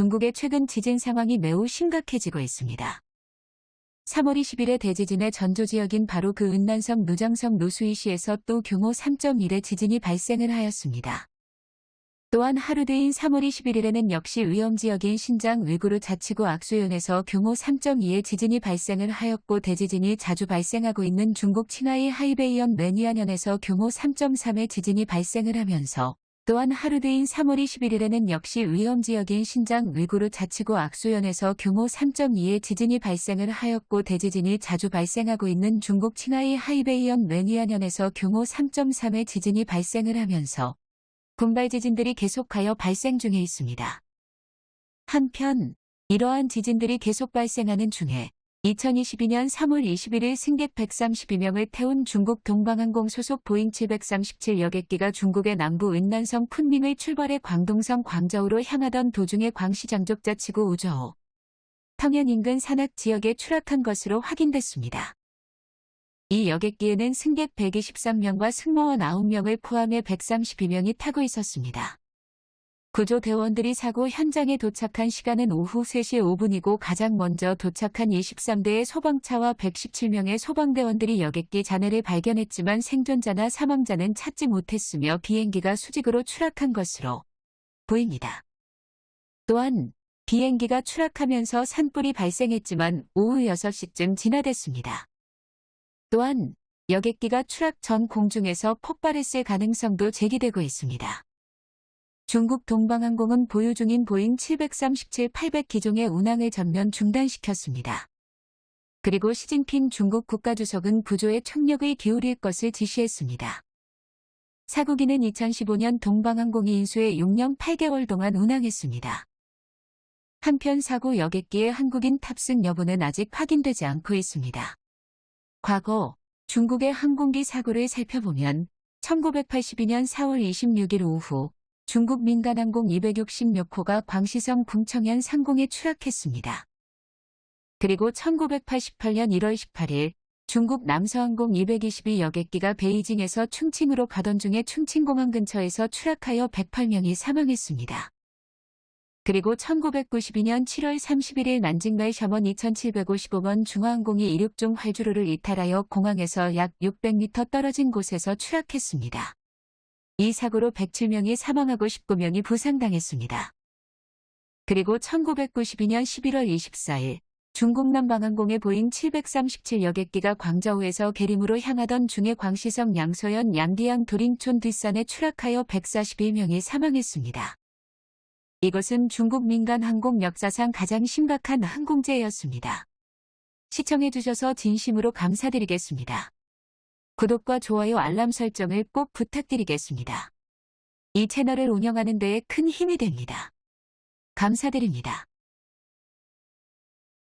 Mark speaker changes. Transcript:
Speaker 1: 중국의 최근 지진 상황이 매우 심각해지고 있습니다. 3월 20일에 대지진의 전조 지역인 바로 그 은난성 누장성 노수이시에서 또 규모 3.1의 지진이 발생을 하였습니다. 또한 하루 뒤인 3월 21일에는 역시 위험지역인 신장 위구르 자치구 악수현에서 규모 3.2의 지진이 발생을 하였고 대지진이 자주 발생하고 있는 중국 칭하이 하이베이현 매니안현에서 규모 3.3의 지진이 발생을 하면서 또한 하루 뒤인 3월 21일에는 역시 위험지역인 신장 위구르 자치구 악수현에서 규모 3.2의 지진이 발생을 하였고 대지진이 자주 발생하고 있는 중국 칭하이 하이베이현 먼위안현에서 규모 3.3의 지진이 발생을 하면서 군발 지진들이 계속하여 발생 중에 있습니다. 한편 이러한 지진들이 계속 발생하는 중에 2022년 3월 21일 승객 132명을 태운 중국 동방항공 소속 보잉 737 여객기가 중국의 남부 윈난성 쿤밍을 출발해 광동성 광저우로 향하던 도중에 광시 장족 자치구 우저우 평양 인근 산악 지역에 추락한 것으로 확인됐습니다. 이 여객기에는 승객 123명과 승무원 9명을 포함해 132명이 타고 있었습니다. 구조대원들이 사고 현장에 도착한 시간은 오후 3시 5분이고 가장 먼저 도착한 23대의 소방차와 117명의 소방대원들이 여객기 잔해를 발견했지만 생존자나 사망자는 찾지 못했으며 비행기가 수직으로 추락한 것으로 보입니다. 또한 비행기가 추락하면서 산불이 발생했지만 오후 6시쯤 진화됐습니다. 또한 여객기가 추락 전 공중에서 폭발했을 가능성도 제기되고 있습니다. 중국 동방항공은 보유 중인 보잉 737-800 기종의 운항을 전면 중단시켰습니다. 그리고 시진핑 중국 국가주석은 구조에 총력을 기울일 것을 지시했습니다. 사고기는 2015년 동방항공이 인수해 6년 8개월 동안 운항했습니다. 한편 사고 여객기의 한국인 탑승 여부는 아직 확인되지 않고 있습니다. 과거 중국의 항공기 사고를 살펴보면 1982년 4월 26일 오후 중국 민간항공 260몇 호가 광시성 궁청현 상공에 추락했습니다. 그리고 1988년 1월 18일 중국 남서항공 222 여객기가 베이징에서 충칭으로 가던 중에 충칭공항 근처에서 추락하여 108명이 사망했습니다. 그리고 1992년 7월 31일 난징말 샤먼 2755번 중화항공이 이륙 중 활주로를 이탈하여 공항에서 약 600m 떨어진 곳에서 추락했습니다. 이 사고로 107명이 사망하고 19명이 부상당했습니다. 그리고 1992년 11월 24일 중국 남 방항공의 보잉 737 여객기가 광저우에서 계림으로 향하던 중해 광시성 양서현 양디양 도링촌 뒷산에 추락하여 141명이 사망했습니다. 이것은 중국 민간 항공 역사상 가장 심각한 항공재해였습니다. 시청해주셔서 진심으로 감사드리겠습니다. 구독과 좋아요 알람 설정을 꼭 부탁드리겠습니다. 이 채널을 운영하는 데에 큰 힘이 됩니다. 감사드립니다.